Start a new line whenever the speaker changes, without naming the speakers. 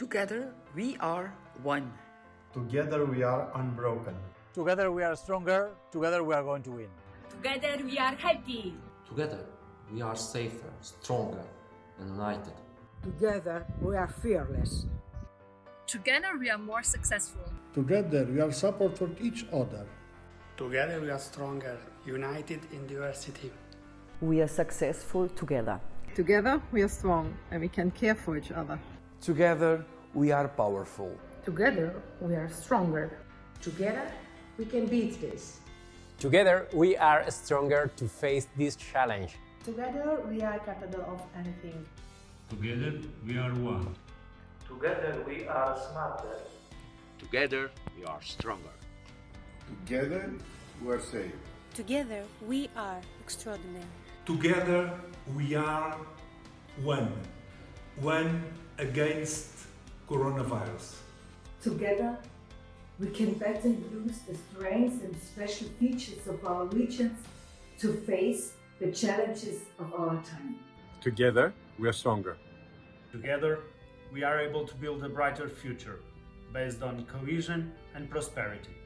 Together we are one.
Together we are unbroken.
Together we are stronger, together we are going to win.
Together we are happy.
Together we are safer, stronger, and united.
Together we are fearless.
Together we are more successful.
Together we are support for each other.
Together we are stronger, united in diversity.
We are successful together.
Together we are strong and we can care for each other.
Together we are powerful.
Together we are stronger.
Together we can beat this.
Together we are stronger to face this challenge.
Together we are capable of anything.
Together we are one.
Together we are smarter.
Together we are stronger.
Together we are safe.
Together we are extraordinary.
Together we are one. One against coronavirus.
Together we can better use the strengths and special features of our regions to face the challenges of our time.
Together we are stronger.
Together we are able to build a brighter future based on cohesion and prosperity.